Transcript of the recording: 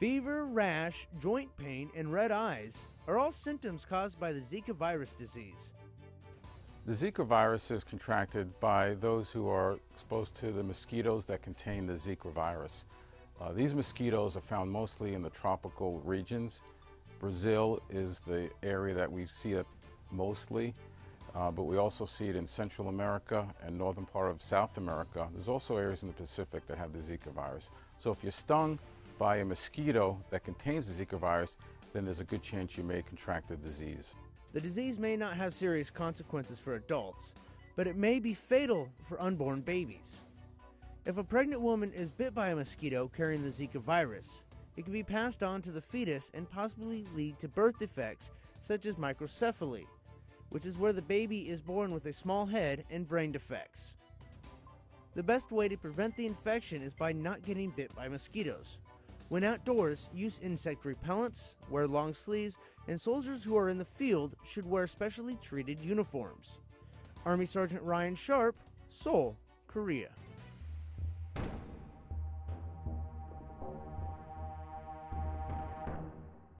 Fever, rash, joint pain, and red eyes are all symptoms caused by the Zika virus disease. The Zika virus is contracted by those who are exposed to the mosquitoes that contain the Zika virus. Uh, these mosquitoes are found mostly in the tropical regions. Brazil is the area that we see it mostly, uh, but we also see it in Central America and northern part of South America. There's also areas in the Pacific that have the Zika virus. So if you're stung by a mosquito that contains the Zika virus, then there's a good chance you may contract the disease. The disease may not have serious consequences for adults, but it may be fatal for unborn babies. If a pregnant woman is bit by a mosquito carrying the Zika virus, it can be passed on to the fetus and possibly lead to birth defects such as microcephaly, which is where the baby is born with a small head and brain defects. The best way to prevent the infection is by not getting bit by mosquitoes. When outdoors, use insect repellents, wear long sleeves, and soldiers who are in the field should wear specially treated uniforms. Army Sergeant Ryan Sharp, Seoul, Korea.